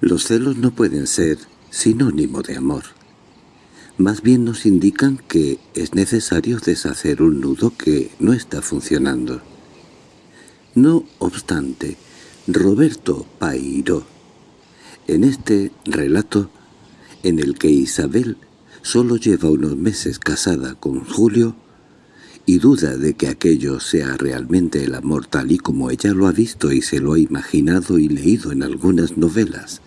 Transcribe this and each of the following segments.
Los celos no pueden ser sinónimo de amor. Más bien nos indican que es necesario deshacer un nudo que no está funcionando. No obstante, Roberto Pairo, en este relato en el que Isabel solo lleva unos meses casada con Julio y duda de que aquello sea realmente el amor tal y como ella lo ha visto y se lo ha imaginado y leído en algunas novelas.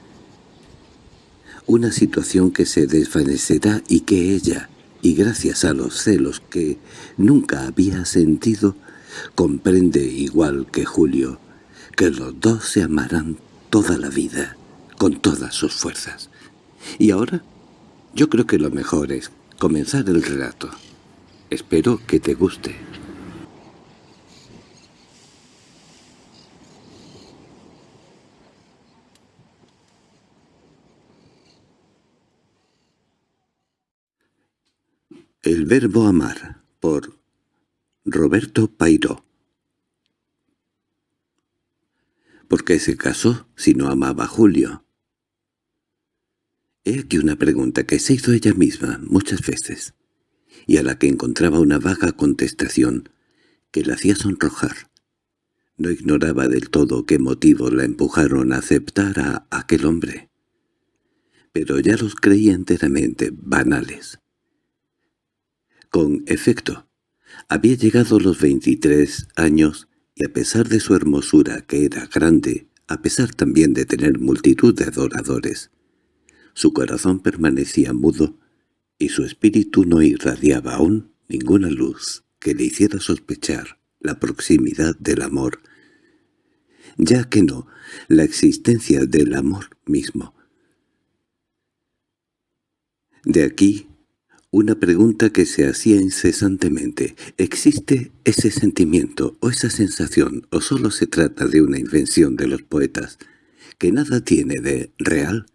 Una situación que se desvanecerá y que ella, y gracias a los celos que nunca había sentido, comprende igual que Julio, que los dos se amarán toda la vida, con todas sus fuerzas. Y ahora, yo creo que lo mejor es comenzar el relato. Espero que te guste. El verbo amar, por Roberto Pairó ¿Por qué se casó si no amaba a Julio? He aquí una pregunta que se hizo ella misma muchas veces, y a la que encontraba una vaga contestación que la hacía sonrojar. No ignoraba del todo qué motivos la empujaron a aceptar a aquel hombre, pero ya los creía enteramente banales. Con efecto, había llegado los veintitrés años y a pesar de su hermosura, que era grande, a pesar también de tener multitud de adoradores, su corazón permanecía mudo y su espíritu no irradiaba aún ninguna luz que le hiciera sospechar la proximidad del amor, ya que no la existencia del amor mismo. De aquí una pregunta que se hacía incesantemente. ¿Existe ese sentimiento o esa sensación o solo se trata de una invención de los poetas que nada tiene de real?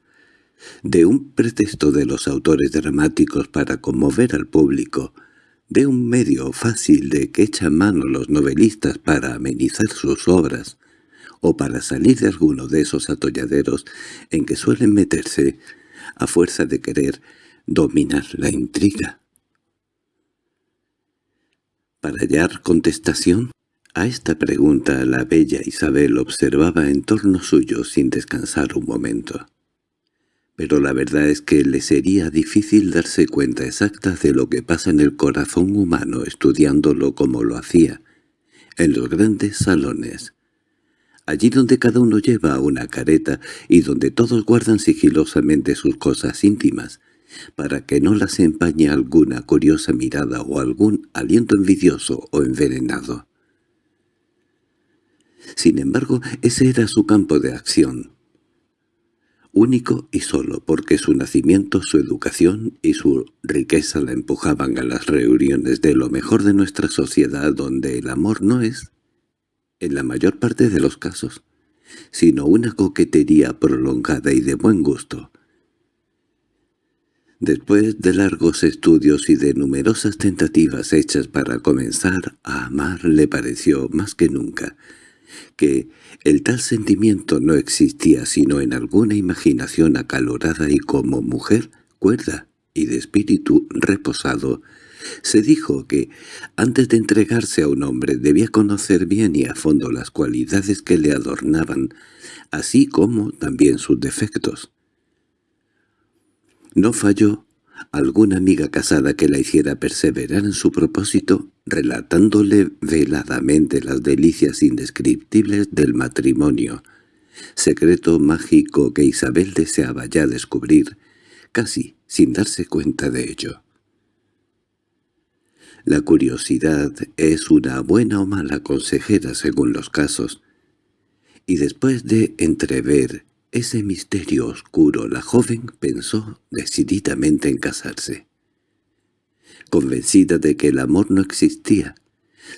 ¿De un pretexto de los autores dramáticos para conmover al público? ¿De un medio fácil de que echan mano los novelistas para amenizar sus obras? ¿O para salir de alguno de esos atolladeros en que suelen meterse a fuerza de querer dominar la intriga. Para hallar contestación a esta pregunta la bella Isabel observaba en torno suyo sin descansar un momento. Pero la verdad es que le sería difícil darse cuenta exacta de lo que pasa en el corazón humano estudiándolo como lo hacía, en los grandes salones, allí donde cada uno lleva una careta y donde todos guardan sigilosamente sus cosas íntimas, para que no las empañe alguna curiosa mirada o algún aliento envidioso o envenenado. Sin embargo, ese era su campo de acción, único y solo porque su nacimiento, su educación y su riqueza la empujaban a las reuniones de lo mejor de nuestra sociedad donde el amor no es, en la mayor parte de los casos, sino una coquetería prolongada y de buen gusto, Después de largos estudios y de numerosas tentativas hechas para comenzar a amar, le pareció más que nunca que el tal sentimiento no existía sino en alguna imaginación acalorada y como mujer cuerda y de espíritu reposado, se dijo que, antes de entregarse a un hombre, debía conocer bien y a fondo las cualidades que le adornaban, así como también sus defectos. No falló alguna amiga casada que la hiciera perseverar en su propósito, relatándole veladamente las delicias indescriptibles del matrimonio, secreto mágico que Isabel deseaba ya descubrir, casi sin darse cuenta de ello. La curiosidad es una buena o mala consejera según los casos, y después de entrever ese misterio oscuro la joven pensó decididamente en casarse. Convencida de que el amor no existía,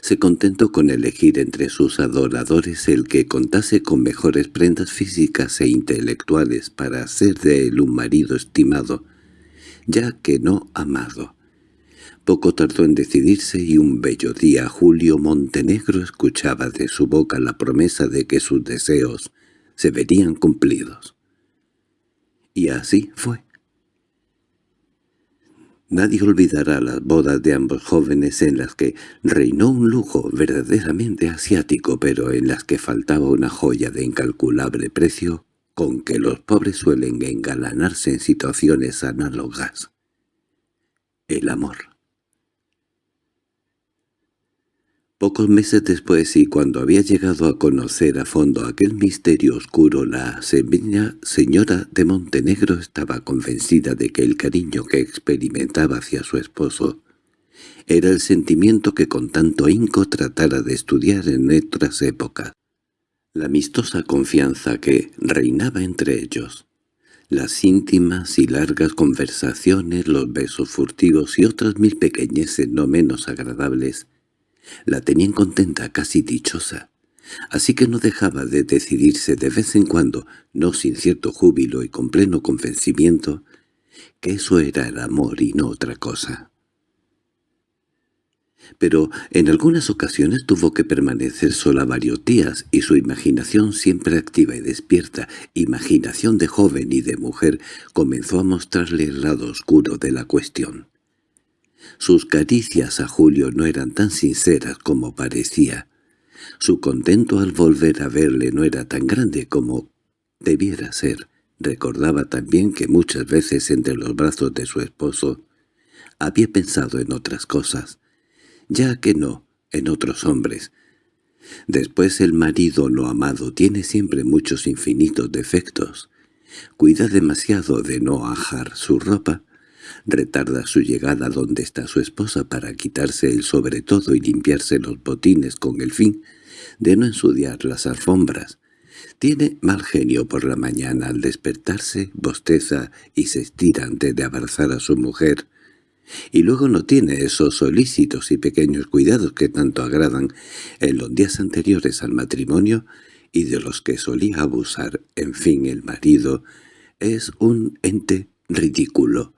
se contentó con elegir entre sus adoradores el que contase con mejores prendas físicas e intelectuales para hacer de él un marido estimado, ya que no amado. Poco tardó en decidirse y un bello día Julio Montenegro escuchaba de su boca la promesa de que sus deseos se verían cumplidos. Y así fue. Nadie olvidará las bodas de ambos jóvenes en las que reinó un lujo verdaderamente asiático, pero en las que faltaba una joya de incalculable precio con que los pobres suelen engalanarse en situaciones análogas. El amor. Pocos meses después y cuando había llegado a conocer a fondo aquel misterio oscuro, la señora de Montenegro estaba convencida de que el cariño que experimentaba hacia su esposo era el sentimiento que con tanto ahínco tratara de estudiar en otras épocas. La amistosa confianza que reinaba entre ellos, las íntimas y largas conversaciones, los besos furtivos y otras mil pequeñeces no menos agradables, la tenían contenta, casi dichosa, así que no dejaba de decidirse de vez en cuando, no sin cierto júbilo y con pleno convencimiento, que eso era el amor y no otra cosa. Pero en algunas ocasiones tuvo que permanecer sola varios días y su imaginación siempre activa y despierta, imaginación de joven y de mujer, comenzó a mostrarle el lado oscuro de la cuestión. Sus caricias a Julio no eran tan sinceras como parecía. Su contento al volver a verle no era tan grande como debiera ser. Recordaba también que muchas veces entre los brazos de su esposo había pensado en otras cosas, ya que no en otros hombres. Después el marido no amado tiene siempre muchos infinitos defectos. Cuida demasiado de no ajar su ropa, retarda su llegada donde está su esposa para quitarse el sobre todo y limpiarse los botines con el fin de no ensuciar las alfombras. Tiene mal genio por la mañana al despertarse, bosteza y se estira antes de abrazar a su mujer, y luego no tiene esos solícitos y pequeños cuidados que tanto agradan en los días anteriores al matrimonio y de los que solía abusar. En fin, el marido es un ente ridículo,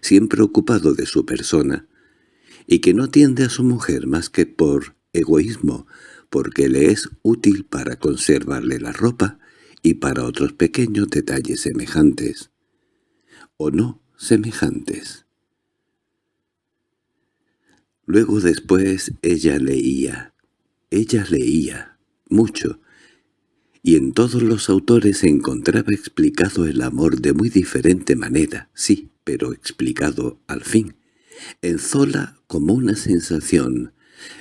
siempre ocupado de su persona, y que no atiende a su mujer más que por egoísmo, porque le es útil para conservarle la ropa y para otros pequeños detalles semejantes, o no semejantes. Luego después ella leía, ella leía, mucho, y en todos los autores se encontraba explicado el amor de muy diferente manera, sí, pero explicado al fin. En Zola como una sensación,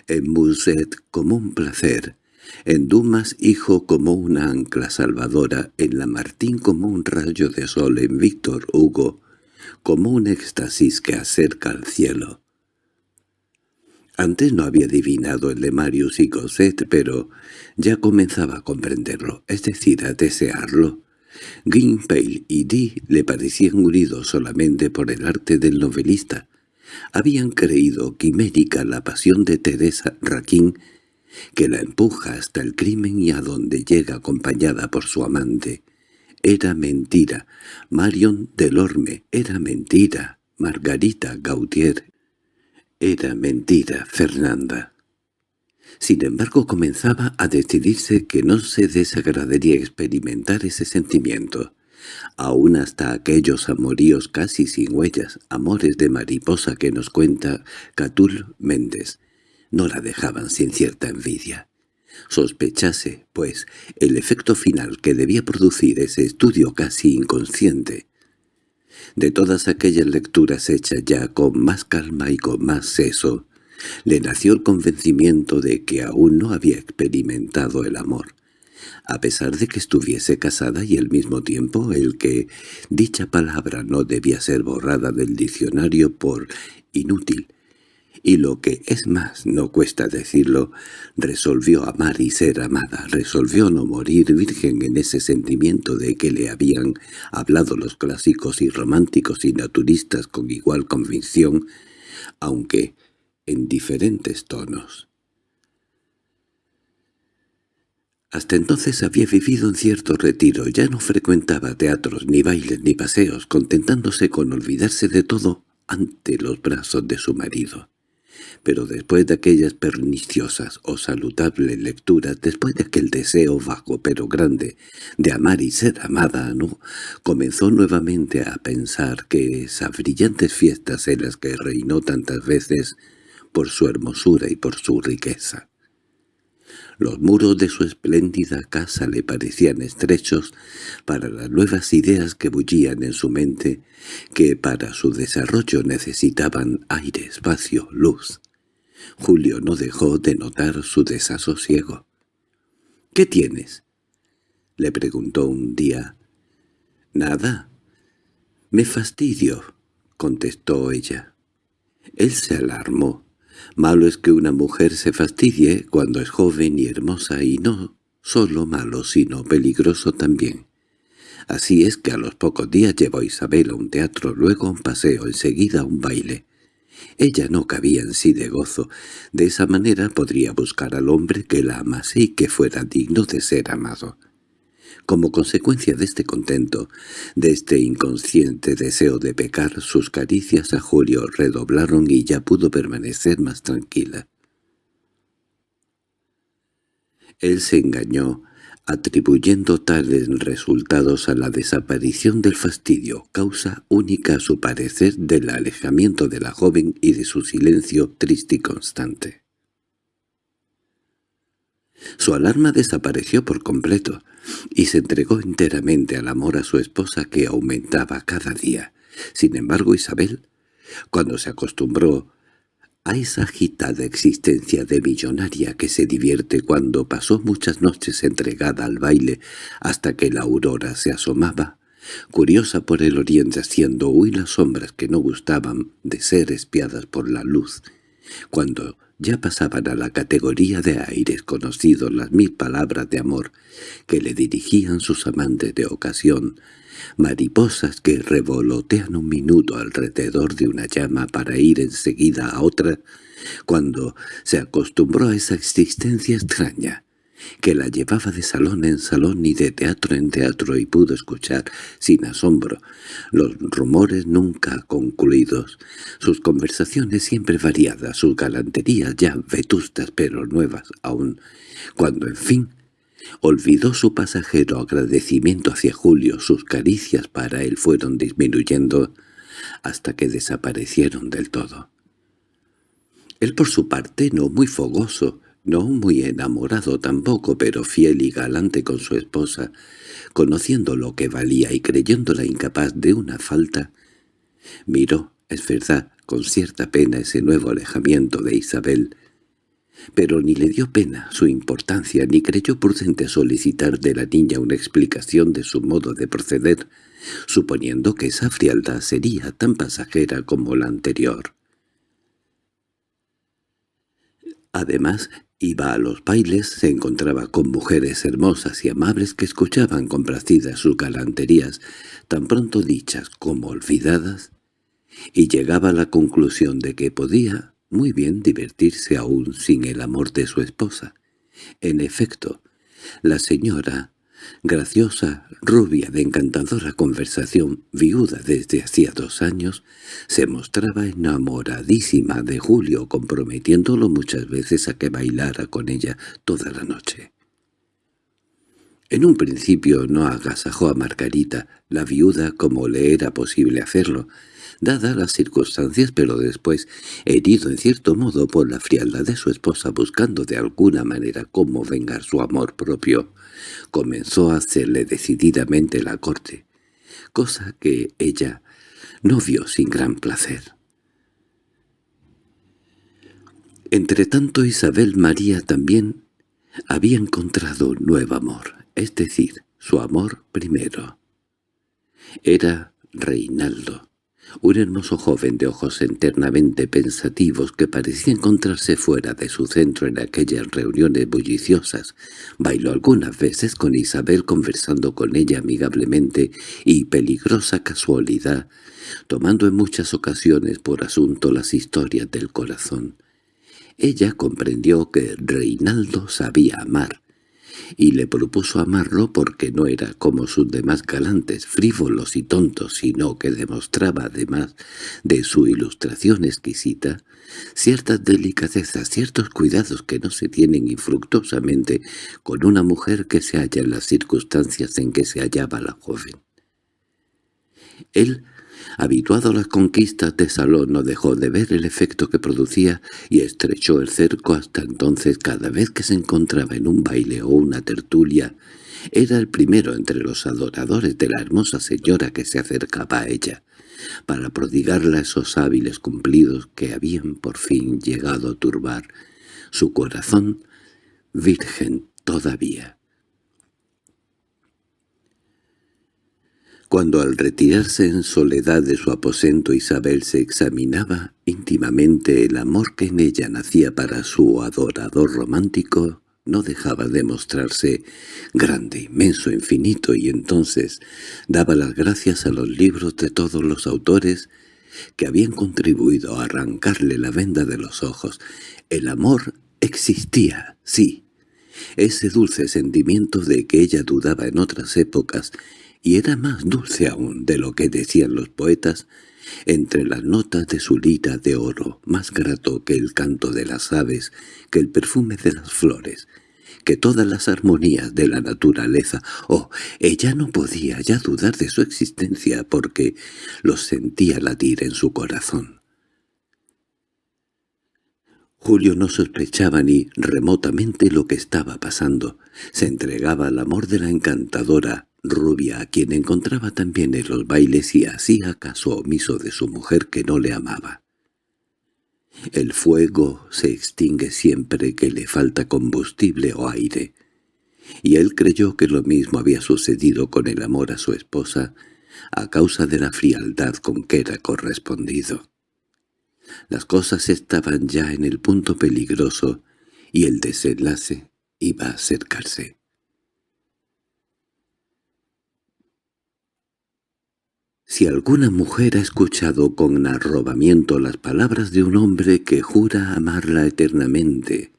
en Musset como un placer, en Dumas hijo como una ancla salvadora, en Lamartine como un rayo de sol, en Víctor Hugo como un éxtasis que acerca al cielo. Antes no había adivinado el de Marius y Cosette, pero ya comenzaba a comprenderlo, es decir, a desearlo. Gimpale y Dee le parecían unidos solamente por el arte del novelista. Habían creído quimérica la pasión de Teresa Raquín, que la empuja hasta el crimen y a donde llega acompañada por su amante. Era mentira. Marion Delorme era mentira. Margarita Gautier era mentira, Fernanda. Sin embargo comenzaba a decidirse que no se desagradaría experimentar ese sentimiento, aún hasta aquellos amoríos casi sin huellas, amores de mariposa que nos cuenta Catul Méndez, no la dejaban sin cierta envidia. Sospechase, pues, el efecto final que debía producir ese estudio casi inconsciente, de todas aquellas lecturas hechas ya con más calma y con más seso, le nació el convencimiento de que aún no había experimentado el amor, a pesar de que estuviese casada y al mismo tiempo el que dicha palabra no debía ser borrada del diccionario por inútil, y lo que es más, no cuesta decirlo, resolvió amar y ser amada, resolvió no morir virgen en ese sentimiento de que le habían hablado los clásicos y románticos y naturistas con igual convicción, aunque en diferentes tonos. Hasta entonces había vivido en cierto retiro, ya no frecuentaba teatros, ni bailes, ni paseos, contentándose con olvidarse de todo ante los brazos de su marido pero después de aquellas perniciosas o saludables lecturas, después de aquel deseo vago pero grande de amar y ser amada, ¿no? comenzó nuevamente a pensar que esas brillantes fiestas en las que reinó tantas veces por su hermosura y por su riqueza. Los muros de su espléndida casa le parecían estrechos para las nuevas ideas que bullían en su mente, que para su desarrollo necesitaban aire, espacio, luz. Julio no dejó de notar su desasosiego. —¿Qué tienes? —le preguntó un día. —Nada. —Me fastidio —contestó ella. Él se alarmó. Malo es que una mujer se fastidie cuando es joven y hermosa, y no solo malo, sino peligroso también. Así es que a los pocos días llevó a Isabel a un teatro, luego a un paseo, enseguida a un baile. Ella no cabía en sí de gozo. De esa manera podría buscar al hombre que la amase y que fuera digno de ser amado. Como consecuencia de este contento, de este inconsciente deseo de pecar, sus caricias a Julio redoblaron y ya pudo permanecer más tranquila. Él se engañó, atribuyendo tales resultados a la desaparición del fastidio, causa única a su parecer del alejamiento de la joven y de su silencio triste y constante. Su alarma desapareció por completo, y se entregó enteramente al amor a su esposa que aumentaba cada día. Sin embargo, Isabel, cuando se acostumbró a esa agitada existencia de millonaria que se divierte cuando pasó muchas noches entregada al baile hasta que la aurora se asomaba, curiosa por el oriente haciendo huir las sombras que no gustaban de ser espiadas por la luz, cuando ya pasaban a la categoría de aires conocidos las mil palabras de amor que le dirigían sus amantes de ocasión, mariposas que revolotean un minuto alrededor de una llama para ir enseguida a otra, cuando se acostumbró a esa existencia extraña, que la llevaba de salón en salón y de teatro en teatro y pudo escuchar, sin asombro, los rumores nunca concluidos, sus conversaciones siempre variadas, sus galanterías ya vetustas pero nuevas aún, cuando en fin olvidó su pasajero agradecimiento hacia Julio, sus caricias para él fueron disminuyendo hasta que desaparecieron del todo. Él por su parte, no muy fogoso, no muy enamorado tampoco, pero fiel y galante con su esposa, conociendo lo que valía y creyéndola incapaz de una falta, miró, es verdad, con cierta pena ese nuevo alejamiento de Isabel, pero ni le dio pena su importancia ni creyó prudente solicitar de la niña una explicación de su modo de proceder, suponiendo que esa frialdad sería tan pasajera como la anterior. Además, Iba a los bailes, se encontraba con mujeres hermosas y amables que escuchaban complacidas sus galanterías, tan pronto dichas como olvidadas, y llegaba a la conclusión de que podía muy bien divertirse aún sin el amor de su esposa. En efecto, la señora graciosa, rubia, de encantadora conversación, viuda desde hacía dos años, se mostraba enamoradísima de Julio, comprometiéndolo muchas veces a que bailara con ella toda la noche. En un principio no agasajó a Margarita, la viuda, como le era posible hacerlo, dadas las circunstancias, pero después, herido en cierto modo por la frialdad de su esposa buscando de alguna manera cómo vengar su amor propio, comenzó a hacerle decididamente la corte, cosa que ella no vio sin gran placer. Entretanto Isabel María también había encontrado un nuevo amor, es decir, su amor primero. Era Reinaldo, un hermoso joven de ojos eternamente pensativos que parecía encontrarse fuera de su centro en aquellas reuniones bulliciosas, bailó algunas veces con Isabel conversando con ella amigablemente y peligrosa casualidad, tomando en muchas ocasiones por asunto las historias del corazón. Ella comprendió que Reinaldo sabía amar, y le propuso amarlo porque no era como sus demás galantes, frívolos y tontos, sino que demostraba, además de su ilustración exquisita, ciertas delicadezas, ciertos cuidados que no se tienen infructuosamente con una mujer que se halla en las circunstancias en que se hallaba la joven. Él Habituado a las conquistas de Salón no dejó de ver el efecto que producía y estrechó el cerco hasta entonces cada vez que se encontraba en un baile o una tertulia. Era el primero entre los adoradores de la hermosa señora que se acercaba a ella, para prodigarle esos hábiles cumplidos que habían por fin llegado a turbar su corazón virgen todavía. Cuando al retirarse en soledad de su aposento Isabel se examinaba íntimamente el amor que en ella nacía para su adorador romántico, no dejaba de mostrarse grande, inmenso, infinito, y entonces daba las gracias a los libros de todos los autores que habían contribuido a arrancarle la venda de los ojos. El amor existía, sí. Ese dulce sentimiento de que ella dudaba en otras épocas y era más dulce aún de lo que decían los poetas, entre las notas de su lira de oro, más grato que el canto de las aves, que el perfume de las flores, que todas las armonías de la naturaleza. Oh, ella no podía ya dudar de su existencia porque los sentía latir en su corazón. Julio no sospechaba ni remotamente lo que estaba pasando. Se entregaba al amor de la encantadora, rubia a quien encontraba también en los bailes y hacía caso omiso de su mujer que no le amaba. El fuego se extingue siempre que le falta combustible o aire, y él creyó que lo mismo había sucedido con el amor a su esposa a causa de la frialdad con que era correspondido. Las cosas estaban ya en el punto peligroso y el desenlace iba a acercarse. Si alguna mujer ha escuchado con arrobamiento las palabras de un hombre que jura amarla eternamente,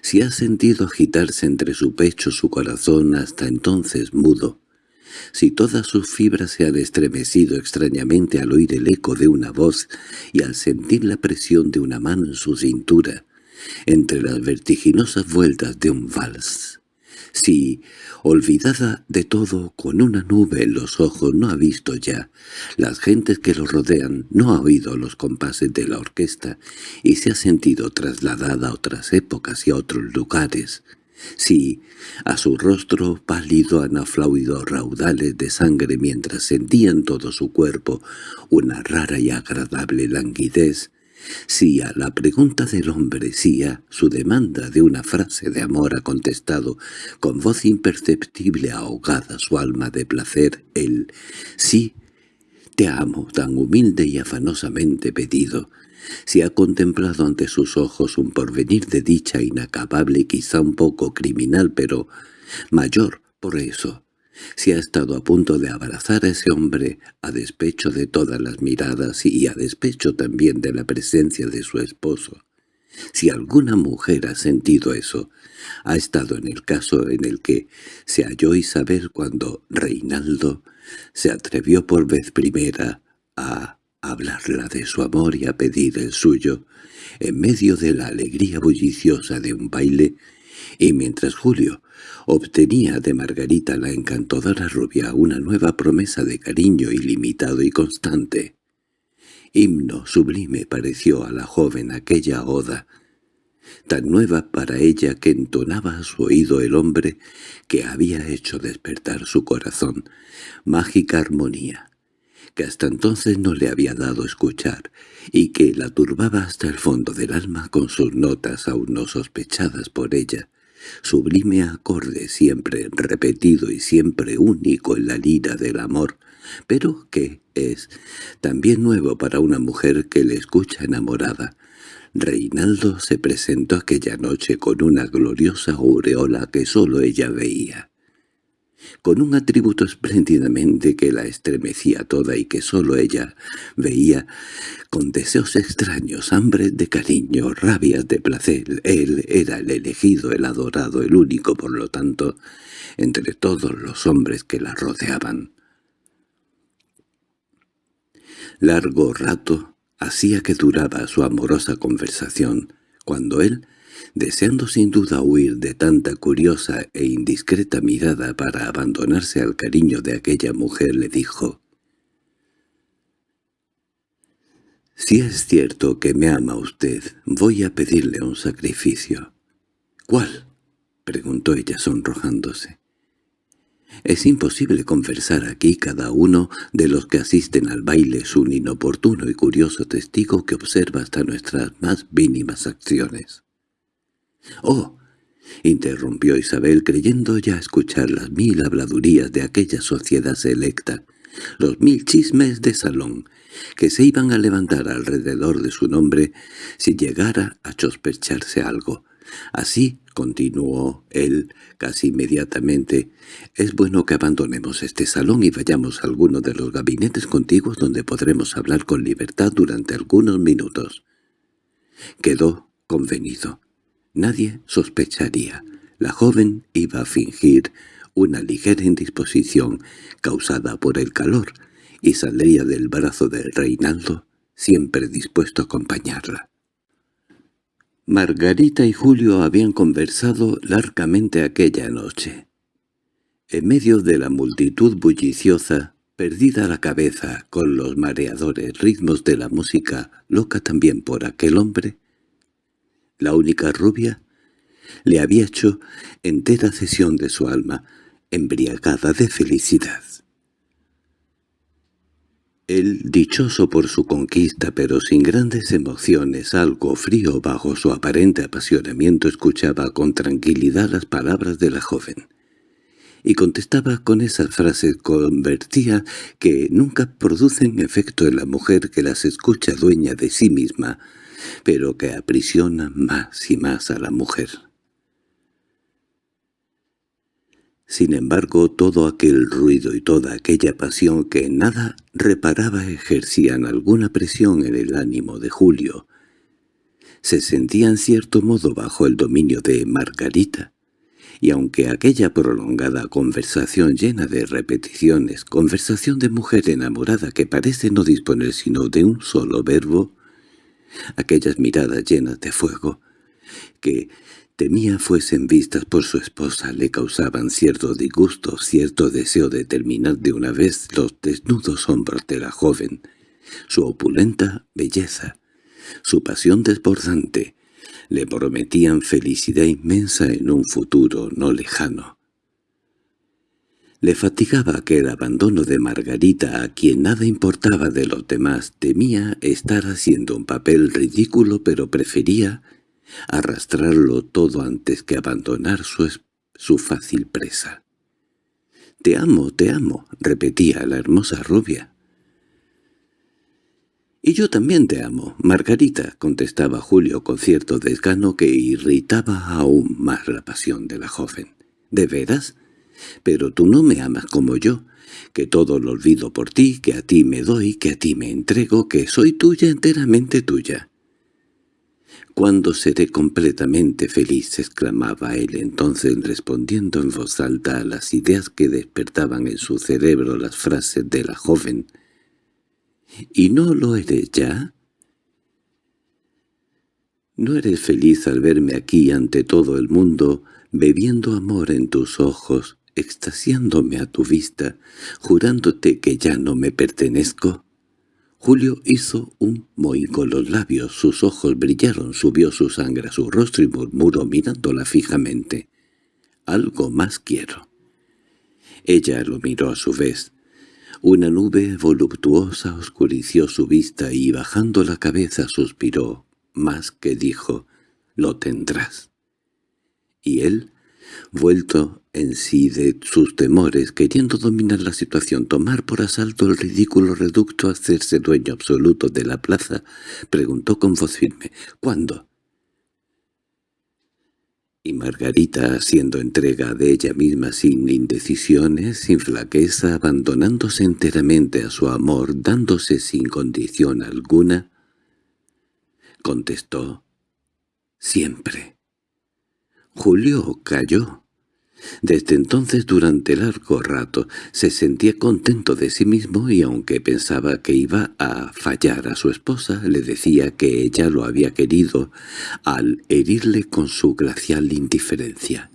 si ha sentido agitarse entre su pecho su corazón hasta entonces mudo, si todas sus fibras se han estremecido extrañamente al oír el eco de una voz y al sentir la presión de una mano en su cintura, entre las vertiginosas vueltas de un vals, si, olvidada de todo, con una nube en los ojos, no ha visto ya las gentes que lo rodean, no ha oído los compases de la orquesta y se ha sentido trasladada a otras épocas y a otros lugares, si a su rostro pálido han aflauido raudales de sangre mientras sentía en todo su cuerpo una rara y agradable languidez, si a la pregunta del hombre, si a su demanda de una frase de amor ha contestado con voz imperceptible ahogada su alma de placer el «sí, te amo» tan humilde y afanosamente pedido, si ha contemplado ante sus ojos un porvenir de dicha inacabable y quizá un poco criminal, pero mayor por eso, si ha estado a punto de abrazar a ese hombre a despecho de todas las miradas y a despecho también de la presencia de su esposo. Si alguna mujer ha sentido eso, ha estado en el caso en el que se halló Isabel cuando Reinaldo se atrevió por vez primera a hablarla de su amor y a pedir el suyo, en medio de la alegría bulliciosa de un baile, y mientras Julio obtenía de Margarita la encantadora rubia una nueva promesa de cariño ilimitado y constante. Himno sublime pareció a la joven aquella oda, tan nueva para ella que entonaba a su oído el hombre que había hecho despertar su corazón, mágica armonía, que hasta entonces no le había dado escuchar, y que la turbaba hasta el fondo del alma con sus notas aún no sospechadas por ella, sublime acorde siempre repetido y siempre único en la lira del amor, pero que es también nuevo para una mujer que le escucha enamorada. Reinaldo se presentó aquella noche con una gloriosa aureola que sólo ella veía. Con un atributo espléndidamente que la estremecía toda y que sólo ella veía, con deseos extraños, hambre de cariño, rabias de placer. Él era el elegido, el adorado, el único, por lo tanto, entre todos los hombres que la rodeaban. Largo rato hacía que duraba su amorosa conversación, cuando él deseando sin duda huir de tanta curiosa e indiscreta mirada para abandonarse al cariño de aquella mujer, le dijo «Si es cierto que me ama usted, voy a pedirle un sacrificio». «¿Cuál?» preguntó ella sonrojándose. Es imposible conversar aquí cada uno de los que asisten al baile es un inoportuno y curioso testigo que observa hasta nuestras más mínimas acciones. —¡Oh! —interrumpió Isabel creyendo ya escuchar las mil habladurías de aquella sociedad selecta, los mil chismes de salón, que se iban a levantar alrededor de su nombre si llegara a sospecharse algo. Así continuó él casi inmediatamente, «es bueno que abandonemos este salón y vayamos a alguno de los gabinetes contiguos donde podremos hablar con libertad durante algunos minutos». Quedó convenido. Nadie sospecharía. La joven iba a fingir una ligera indisposición causada por el calor y saldría del brazo de Reinaldo siempre dispuesto a acompañarla. Margarita y Julio habían conversado largamente aquella noche. En medio de la multitud bulliciosa, perdida la cabeza con los mareadores ritmos de la música, loca también por aquel hombre, la única rubia, le había hecho entera cesión de su alma, embriagada de felicidad. Él, dichoso por su conquista pero sin grandes emociones, algo frío bajo su aparente apasionamiento, escuchaba con tranquilidad las palabras de la joven. Y contestaba con esas frases convertía que nunca producen efecto en la mujer que las escucha dueña de sí misma, pero que aprisiona más y más a la mujer. Sin embargo, todo aquel ruido y toda aquella pasión que en nada reparaba ejercían alguna presión en el ánimo de Julio. Se sentía en cierto modo bajo el dominio de Margarita, y aunque aquella prolongada conversación llena de repeticiones, conversación de mujer enamorada que parece no disponer sino de un solo verbo, aquellas miradas llenas de fuego, que temía fuesen vistas por su esposa, le causaban cierto disgusto, cierto deseo de terminar de una vez los desnudos hombros de la joven, su opulenta belleza, su pasión desbordante, le prometían felicidad inmensa en un futuro no lejano. Le fatigaba aquel abandono de Margarita a quien nada importaba de los demás. Temía estar haciendo un papel ridículo pero prefería arrastrarlo todo antes que abandonar su, su fácil presa. «Te amo, te amo», repetía la hermosa rubia. «Y yo también te amo, Margarita», contestaba Julio con cierto desgano que irritaba aún más la pasión de la joven. «¿De veras?» Pero tú no me amas como yo, que todo lo olvido por ti, que a ti me doy, que a ti me entrego, que soy tuya enteramente tuya. «¿Cuándo seré completamente feliz?» exclamaba él entonces respondiendo en voz alta a las ideas que despertaban en su cerebro las frases de la joven. «¿Y no lo eres ya?» «¿No eres feliz al verme aquí ante todo el mundo, bebiendo amor en tus ojos, extasiándome a tu vista, jurándote que ya no me pertenezco? Julio hizo un mohín con los labios, sus ojos brillaron, subió su sangre a su rostro y murmuró mirándola fijamente. «Algo más quiero». Ella lo miró a su vez. Una nube voluptuosa oscureció su vista y bajando la cabeza suspiró, más que dijo, «Lo tendrás». Y él, vuelto en sí de sus temores, queriendo dominar la situación, tomar por asalto el ridículo reducto, hacerse dueño absoluto de la plaza, preguntó con voz firme, «¿Cuándo?» Y Margarita, haciendo entrega de ella misma sin indecisiones, sin flaqueza, abandonándose enteramente a su amor, dándose sin condición alguna, contestó, «Siempre». Julio cayó. Desde entonces durante largo rato se sentía contento de sí mismo y aunque pensaba que iba a fallar a su esposa, le decía que ella lo había querido al herirle con su glacial indiferencia.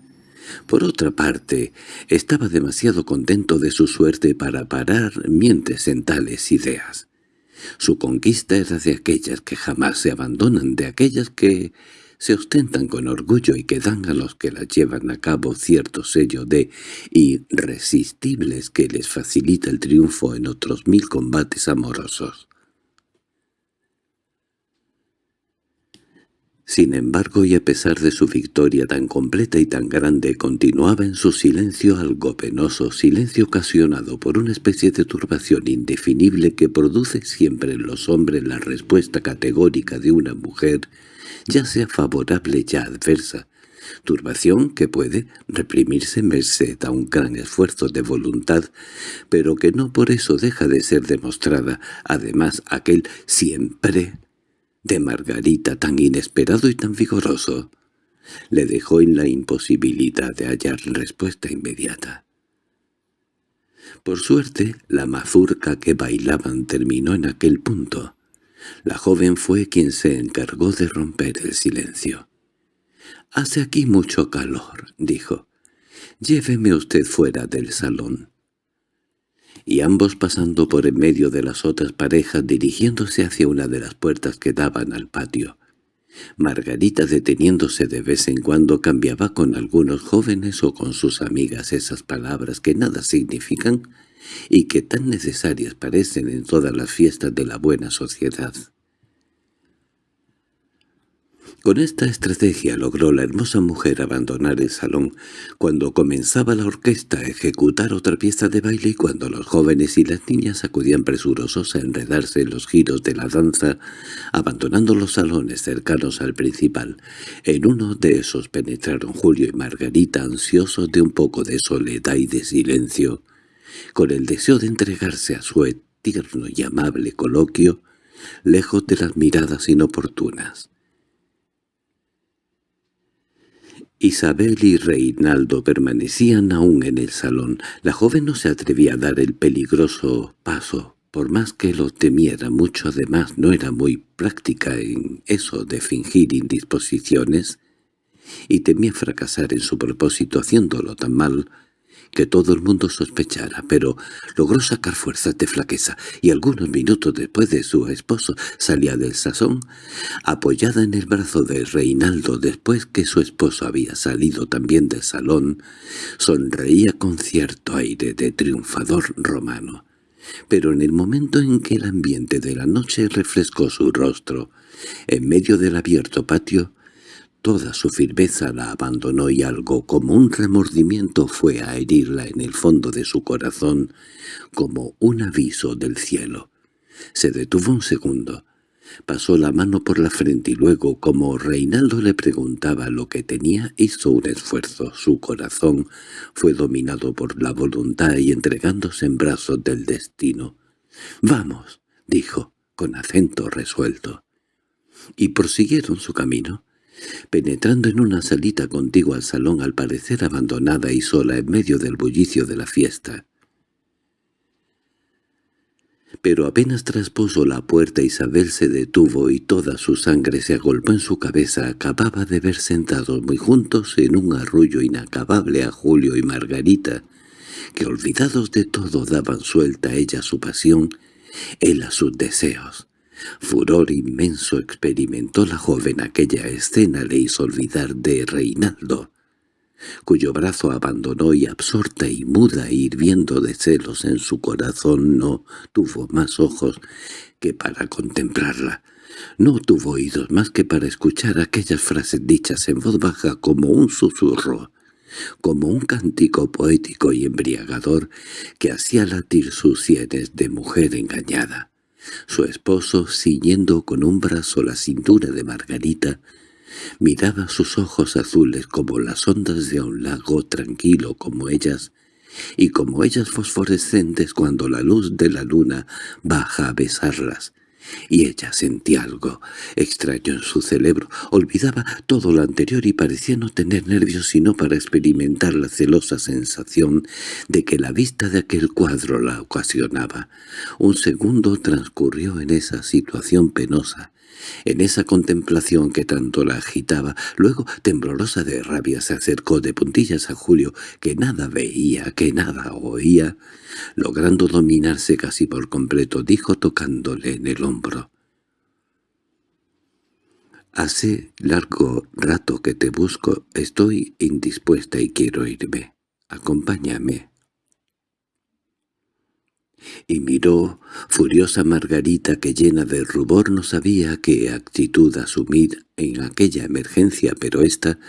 Por otra parte, estaba demasiado contento de su suerte para parar mientes en tales ideas. Su conquista era de aquellas que jamás se abandonan, de aquellas que se ostentan con orgullo y que dan a los que las llevan a cabo cierto sello de irresistibles que les facilita el triunfo en otros mil combates amorosos. Sin embargo, y a pesar de su victoria tan completa y tan grande, continuaba en su silencio algo penoso, silencio ocasionado por una especie de turbación indefinible que produce siempre en los hombres la respuesta categórica de una mujer ya sea favorable ya adversa, turbación que puede reprimirse merced a un gran esfuerzo de voluntad, pero que no por eso deja de ser demostrada, además aquel siempre de Margarita tan inesperado y tan vigoroso, le dejó en la imposibilidad de hallar respuesta inmediata. Por suerte, la mazurca que bailaban terminó en aquel punto. La joven fue quien se encargó de romper el silencio. «Hace aquí mucho calor», dijo. «Lléveme usted fuera del salón». Y ambos pasando por en medio de las otras parejas dirigiéndose hacia una de las puertas que daban al patio. Margarita deteniéndose de vez en cuando cambiaba con algunos jóvenes o con sus amigas esas palabras que nada significan y que tan necesarias parecen en todas las fiestas de la buena sociedad. Con esta estrategia logró la hermosa mujer abandonar el salón cuando comenzaba la orquesta a ejecutar otra pieza de baile y cuando los jóvenes y las niñas acudían presurosos a enredarse en los giros de la danza, abandonando los salones cercanos al principal. En uno de esos penetraron Julio y Margarita ansiosos de un poco de soledad y de silencio, con el deseo de entregarse a su tierno y amable coloquio, lejos de las miradas inoportunas. Isabel y Reinaldo permanecían aún en el salón. La joven no se atrevía a dar el peligroso paso, por más que lo temiera mucho. Además, no era muy práctica en eso de fingir indisposiciones, y temía fracasar en su propósito haciéndolo tan mal que todo el mundo sospechara, pero logró sacar fuerzas de flaqueza, y algunos minutos después de su esposo salía del sazón, apoyada en el brazo de Reinaldo después que su esposo había salido también del salón, sonreía con cierto aire de triunfador romano. Pero en el momento en que el ambiente de la noche refrescó su rostro, en medio del abierto patio, Toda su firmeza la abandonó y algo como un remordimiento fue a herirla en el fondo de su corazón, como un aviso del cielo. Se detuvo un segundo. Pasó la mano por la frente y luego, como Reinaldo le preguntaba lo que tenía, hizo un esfuerzo. Su corazón fue dominado por la voluntad y entregándose en brazos del destino. «Vamos», dijo, con acento resuelto. Y prosiguieron su camino. Penetrando en una salita contigua al salón al parecer abandonada y sola en medio del bullicio de la fiesta. Pero apenas traspuso la puerta Isabel se detuvo y toda su sangre se agolpó en su cabeza. Acababa de ver sentados muy juntos en un arrullo inacabable a Julio y Margarita, que olvidados de todo daban suelta a ella su pasión, él a sus deseos. Furor inmenso experimentó la joven aquella escena le hizo olvidar de Reinaldo, cuyo brazo abandonó y absorta y muda hirviendo de celos en su corazón no tuvo más ojos que para contemplarla. No tuvo oídos más que para escuchar aquellas frases dichas en voz baja como un susurro, como un cántico poético y embriagador que hacía latir sus sienes de mujer engañada. Su esposo, ciñendo con un brazo la cintura de Margarita, Miraba sus ojos azules como las ondas de un lago tranquilo como ellas, y como ellas fosforescentes cuando la luz de la luna baja a besarlas, y ella sentía algo extraño en su cerebro, olvidaba todo lo anterior y parecía no tener nervios sino para experimentar la celosa sensación de que la vista de aquel cuadro la ocasionaba. Un segundo transcurrió en esa situación penosa, en esa contemplación que tanto la agitaba, luego, temblorosa de rabia, se acercó de puntillas a Julio, que nada veía, que nada oía. Logrando dominarse casi por completo, dijo tocándole en el hombro. «Hace largo rato que te busco, estoy indispuesta y quiero irme. Acompáñame» y miró furiosa Margarita que llena de rubor no sabía qué actitud asumir en aquella emergencia, pero ésta,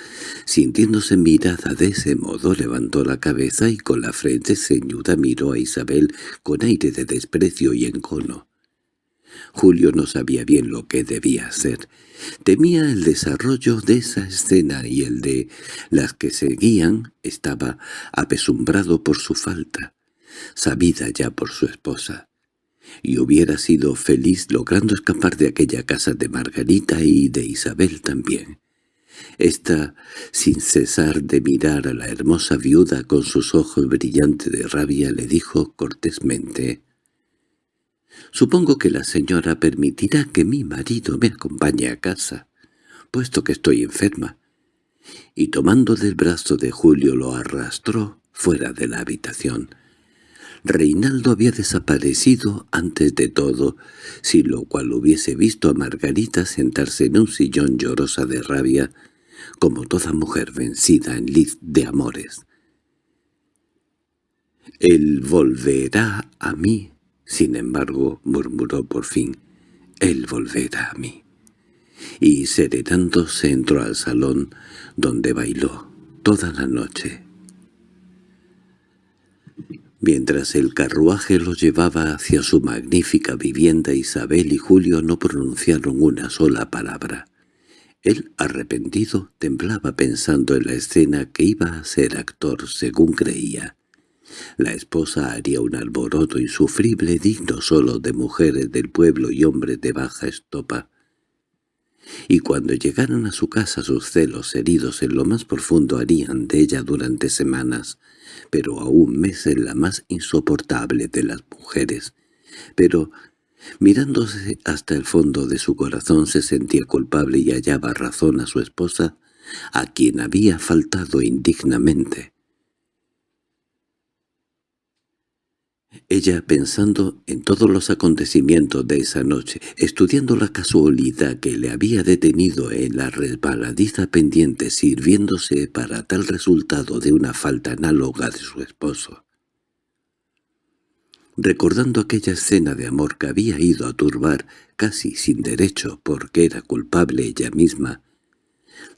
sintiéndose mirada de ese modo, levantó la cabeza y con la frente ceñuda miró a Isabel con aire de desprecio y encono. Julio no sabía bien lo que debía hacer. Temía el desarrollo de esa escena y el de las que seguían estaba apesumbrado por su falta sabida ya por su esposa, y hubiera sido feliz logrando escapar de aquella casa de Margarita y de Isabel también. Esta, sin cesar de mirar a la hermosa viuda con sus ojos brillantes de rabia, le dijo cortésmente, «Supongo que la señora permitirá que mi marido me acompañe a casa, puesto que estoy enferma». Y tomando del brazo de Julio lo arrastró fuera de la habitación. Reinaldo había desaparecido antes de todo, sin lo cual hubiese visto a Margarita sentarse en un sillón llorosa de rabia, como toda mujer vencida en lid de amores. «Él volverá a mí», sin embargo, murmuró por fin, «él volverá a mí». Y serenándose entró al salón, donde bailó toda la noche. Mientras el carruaje los llevaba hacia su magnífica vivienda, Isabel y Julio no pronunciaron una sola palabra. Él, arrepentido, temblaba pensando en la escena que iba a ser actor según creía. La esposa haría un alboroto insufrible digno solo de mujeres del pueblo y hombres de baja estopa. Y cuando llegaron a su casa sus celos heridos en lo más profundo harían de ella durante semanas pero aún meses la más insoportable de las mujeres. Pero, mirándose hasta el fondo de su corazón, se sentía culpable y hallaba razón a su esposa, a quien había faltado indignamente. Ella, pensando en todos los acontecimientos de esa noche, estudiando la casualidad que le había detenido en la resbaladiza pendiente sirviéndose para tal resultado de una falta análoga de su esposo. Recordando aquella escena de amor que había ido a turbar casi sin derecho porque era culpable ella misma,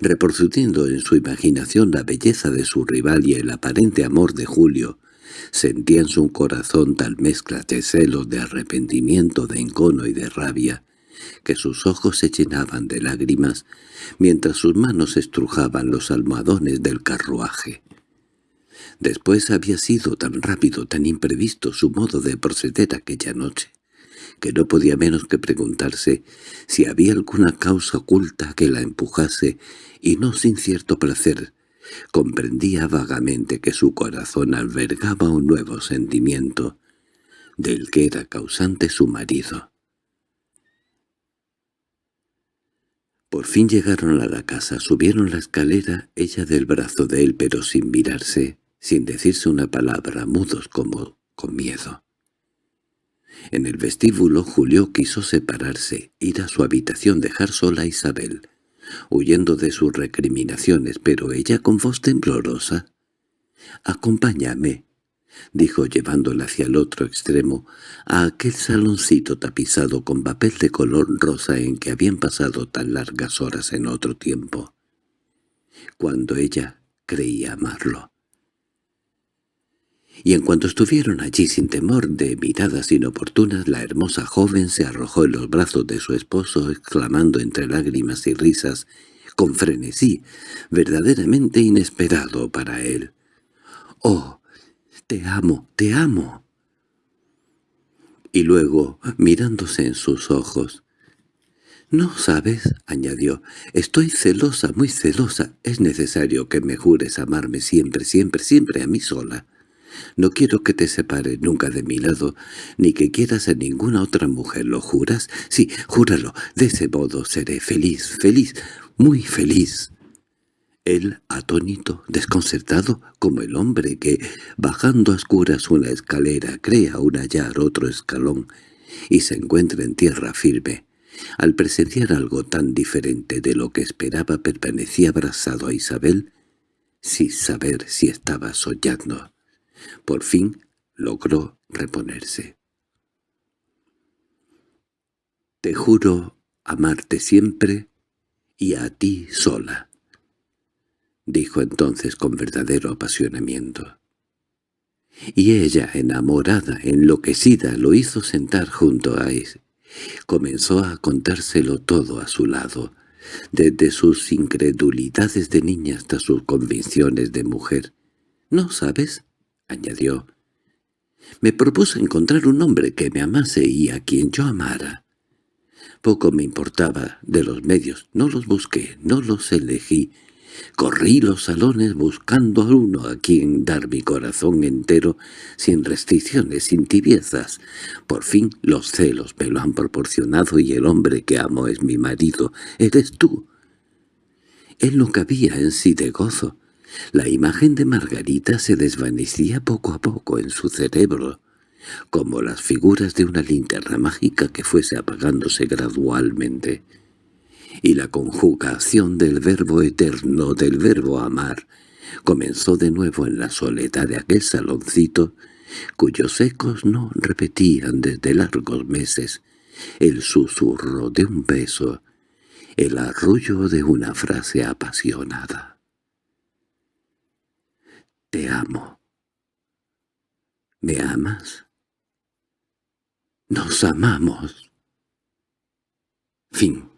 reproduciendo en su imaginación la belleza de su rival y el aparente amor de Julio, Sentía en su corazón tal mezcla de celos, de arrepentimiento, de encono y de rabia, que sus ojos se llenaban de lágrimas, mientras sus manos estrujaban los almohadones del carruaje. Después había sido tan rápido, tan imprevisto su modo de proceder aquella noche, que no podía menos que preguntarse si había alguna causa oculta que la empujase, y no sin cierto placer, Comprendía vagamente que su corazón albergaba un nuevo sentimiento, del que era causante su marido. Por fin llegaron a la casa, subieron la escalera, ella del brazo de él pero sin mirarse, sin decirse una palabra, mudos como con miedo. En el vestíbulo Julio quiso separarse, ir a su habitación, dejar sola a Isabel huyendo de sus recriminaciones, pero ella con voz temblorosa. «Acompáñame», dijo llevándola hacia el otro extremo, a aquel saloncito tapizado con papel de color rosa en que habían pasado tan largas horas en otro tiempo, cuando ella creía amarlo y en cuanto estuvieron allí sin temor de miradas inoportunas, la hermosa joven se arrojó en los brazos de su esposo, exclamando entre lágrimas y risas, con frenesí, verdaderamente inesperado para él. «¡Oh, te amo, te amo!» Y luego, mirándose en sus ojos, «No sabes», añadió, «estoy celosa, muy celosa. Es necesario que me jures amarme siempre, siempre, siempre a mí sola. No quiero que te separes nunca de mi lado, ni que quieras a ninguna otra mujer. ¿Lo juras? Sí, júralo. De ese modo seré feliz, feliz, muy feliz». Él, atónito, desconcertado, como el hombre que, bajando a oscuras una escalera, crea un hallar otro escalón y se encuentra en tierra firme, al presenciar algo tan diferente de lo que esperaba permanecía abrazado a Isabel sin saber si estaba soñando. Por fin logró reponerse. «Te juro amarte siempre y a ti sola», dijo entonces con verdadero apasionamiento. Y ella, enamorada, enloquecida, lo hizo sentar junto a él Comenzó a contárselo todo a su lado, desde sus incredulidades de niña hasta sus convicciones de mujer. «¿No sabes?» Añadió. «Me propuse encontrar un hombre que me amase y a quien yo amara. Poco me importaba de los medios, no los busqué, no los elegí, Corrí los salones buscando a uno a quien dar mi corazón entero, sin restricciones, sin tibiezas. Por fin los celos me lo han proporcionado y el hombre que amo es mi marido, eres tú. Él no cabía en sí de gozo. La imagen de Margarita se desvanecía poco a poco en su cerebro, como las figuras de una linterna mágica que fuese apagándose gradualmente y la conjugación del verbo eterno del verbo amar comenzó de nuevo en la soledad de aquel saloncito, cuyos ecos no repetían desde largos meses el susurro de un beso, el arrullo de una frase apasionada. «Te amo». «¿Me amas?» «Nos amamos». Fin